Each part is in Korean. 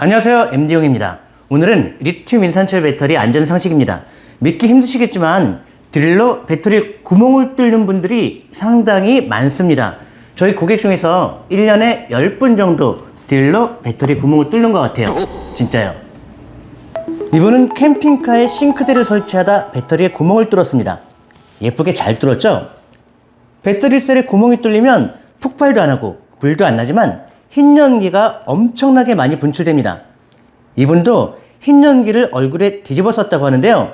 안녕하세요. MD용입니다. 오늘은 리튬 인산철 배터리 안전 상식입니다. 믿기 힘드시겠지만 드릴로 배터리 구멍을 뚫는 분들이 상당히 많습니다. 저희 고객 중에서 1년에 10분 정도 드릴로 배터리 구멍을 뚫는 것 같아요. 진짜요? 이분은 캠핑카에 싱크대를 설치하다 배터리에 구멍을 뚫었습니다. 예쁘게 잘 뚫었죠? 배터리 셀에 구멍이 뚫리면 폭발도 안 하고 불도 안 나지만 흰 연기가 엄청나게 많이 분출됩니다. 이분도 흰 연기를 얼굴에 뒤집어 썼다고 하는데요.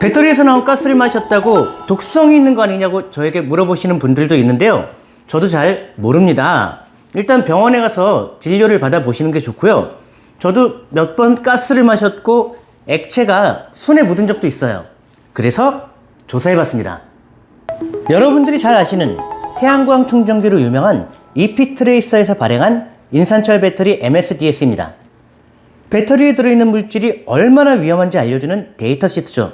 배터리에서 나온 가스를 마셨다고 독성이 있는 거 아니냐고 저에게 물어보시는 분들도 있는데요. 저도 잘 모릅니다. 일단 병원에 가서 진료를 받아보시는 게 좋고요. 저도 몇 번 가스를 마셨고 액체가 손에 묻은 적도 있어요. 그래서 조사해봤습니다. 여러분들이 잘 아시는 태양광 충전기로 유명한 이피트레이서에서 발행한 인산철 배터리 MSDS입니다. 배터리에 들어있는 물질이 얼마나 위험한지 알려주는 data sheet죠.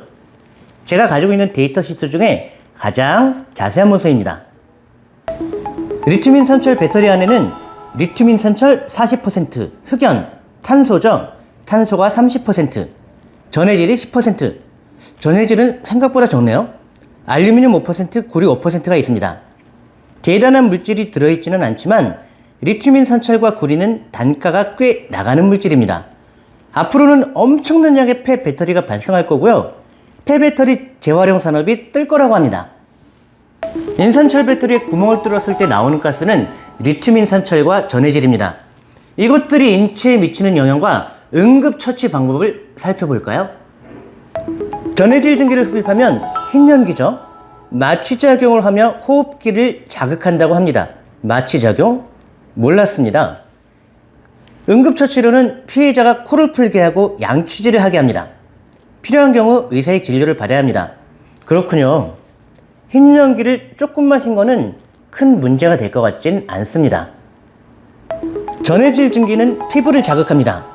제가 가지고 있는 data sheet 중에 가장 자세한 문서입니다. 리튬 인산철 배터리 안에는 리튬 인산철 40%, 흑연, 탄소죠. 탄소가 30%, 전해질이 10%. 전해질은 생각보다 적네요. 알루미늄 5%, 구리 5%가 있습니다. 대단한 물질이 들어있지는 않지만 리튬 인산철과 구리는 단가가 꽤 나가는 물질입니다. 앞으로는 엄청난 양의 폐 배터리가 발생할 거고요. 폐 배터리 재활용 산업이 뜰 거라고 합니다. 인산철 배터리에 구멍을 뚫었을 때 나오는 가스는 리튬 인산철과 전해질입니다. 이것들이 인체에 미치는 영향과 응급처치 방법을 살펴볼까요? 전해질 증기를 흡입하면 흰연기죠. 마취작용을 하며 호흡기를 자극한다고 합니다. 마취작용? 몰랐습니다. 응급처치로는 피해자가 코를 풀게 하고 양치질을 하게 합니다. 필요한 경우 의사의 진료를 받아야 합니다. 그렇군요. 흰 연기를 조금 마신 거는 큰 문제가 될 것 같진 않습니다. 전해질 증기는 피부를 자극합니다.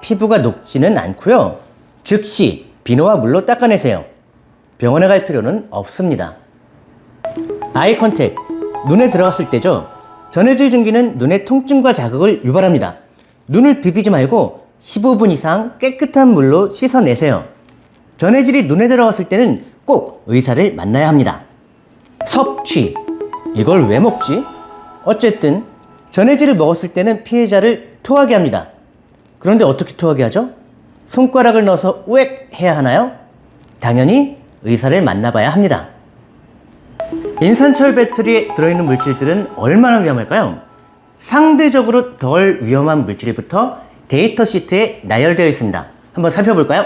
피부가 녹지는 않고요. 즉시 비누와 물로 닦아내세요. 병원에 갈 필요는 없습니다. 아이 컨택, 눈에 들어갔을 때죠. 전해질 증기는 눈의 통증과 자극을 유발합니다. 눈을 비비지 말고 15분 이상 깨끗한 물로 씻어내세요. 전해질이 눈에 들어갔을 때는 꼭 의사를 만나야 합니다. 섭취, 이걸 왜 먹지? 어쨌든 전해질을 먹었을 때는 피해자를 토하게 합니다. 그런데 어떻게 토하게 하죠? 손가락을 넣어서 우액 해야 하나요? 당연히 의사를 만나봐야 합니다. 인산철 배터리에 들어있는 물질들은 얼마나 위험할까요? 상대적으로 덜 위험한 물질부터 데이터 시트에 나열되어 있습니다. 한번 살펴볼까요?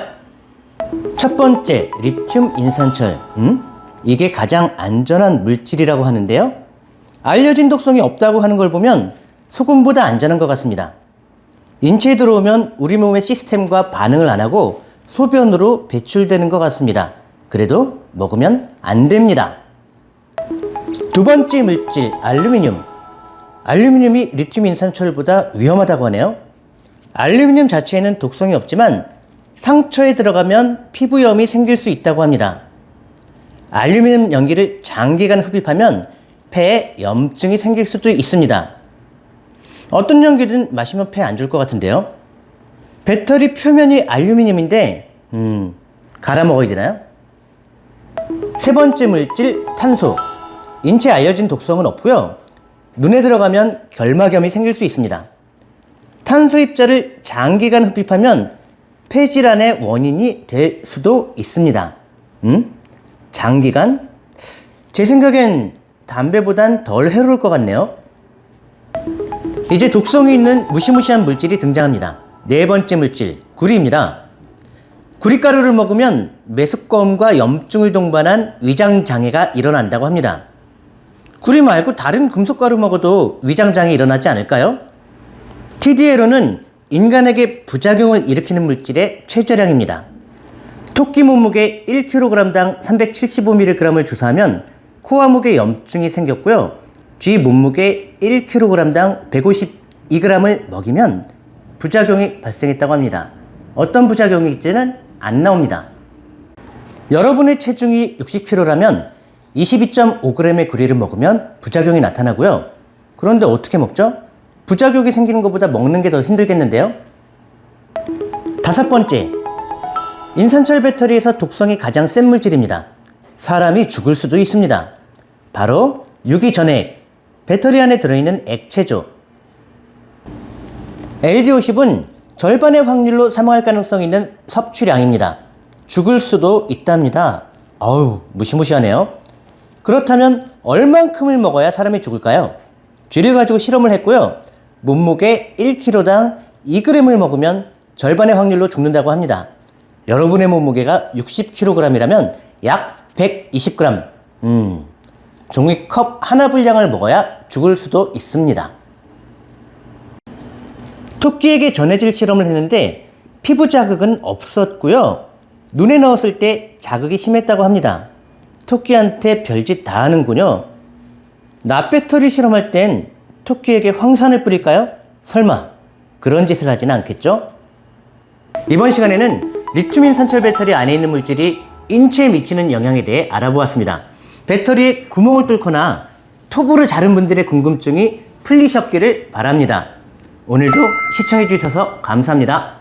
첫 번째, 리튬 인산철. 음? 이게 가장 안전한 물질이라고 하는데요. 알려진 독성이 없다고 하는 걸 보면 소금보다 안전한 것 같습니다. 인체에 들어오면 우리 몸의 시스템과 반응을 안 하고 소변으로 배출되는 것 같습니다. 그래도 먹으면 안 됩니다. 두 번째 물질, 알루미늄. 알루미늄이 리튬 인산철보다 위험하다고 하네요. 알루미늄 자체에는 독성이 없지만 상처에 들어가면 피부염이 생길 수 있다고 합니다. 알루미늄 연기를 장기간 흡입하면 폐에 염증이 생길 수도 있습니다. 어떤 연기든 마시면 폐안줄것 같은데요. 배터리 표면이 알루미늄인데 음, 갈아 먹어야 되나요? 세 번째 물질 탄소. 인체에 알려진 독성은 없고요. 눈에 들어가면 결막염이 생길 수 있습니다. 탄소 입자를 장기간 흡입하면 폐질환의 원인이 될 수도 있습니다. 음? 장기간? 제 생각엔 담배보단 덜 해로울 것 같네요. 이제 독성이 있는 무시무시한 물질이 등장합니다. 네 번째 물질, 구리입니다. 구리가루를 먹으면 메스꺼움과 염증을 동반한 위장장애가 일어난다고 합니다. 구리 말고 다른 금속 가루 먹어도 위장장애 일어나지 않을까요? TDL로는 인간에게 부작용을 일으키는 물질의 최저량입니다. 토끼 몸무게 1kg당 375mg을 주사하면 코와 목에 염증이 생겼고요. 쥐 몸무게 1kg당 152g을 먹이면 부작용이 발생했다고 합니다. 어떤 부작용이 있지는 안 나옵니다. 여러분의 체중이 60kg라면 22.5g의 구리를 먹으면 부작용이 나타나고요. 그런데 어떻게 먹죠? 부작용이 생기는 것보다 먹는 게 더 힘들겠는데요? 다섯 번째, 인산철 배터리에서 독성이 가장 센 물질입니다. 사람이 죽을 수도 있습니다. 바로 유기전해액, 배터리 안에 들어있는 액체죠. LD50은 절반의 확률로 사망할 가능성이 있는 섭취량입니다. 죽을 수도 있답니다. 어우, 무시무시하네요. 그렇다면 얼만큼을 먹어야 사람이 죽을까요? 쥐를 가지고 실험을 했고요. 몸무게 1kg당 2g을 먹으면 절반의 확률로 죽는다고 합니다. 여러분의 몸무게가 60kg이라면 약 120g. 음, 종이컵 하나 분량을 먹어야 죽을 수도 있습니다. 토끼에게 전해질 실험을 했는데 피부 자극은 없었고요. 눈에 넣었을 때 자극이 심했다고 합니다. 토끼한테 별짓 다 하는군요. 납배터리 실험할 땐 토끼에게 황산을 뿌릴까요? 설마 그런 짓을 하진 않겠죠? 이번 시간에는 리튬인 산철 배터리 안에 있는 물질이 인체에 미치는 영향에 대해 알아보았습니다. 배터리에 구멍을 뚫거나 톱으로 자른 분들의 궁금증이 풀리셨기를 바랍니다. 오늘도 시청해 주셔서 감사합니다.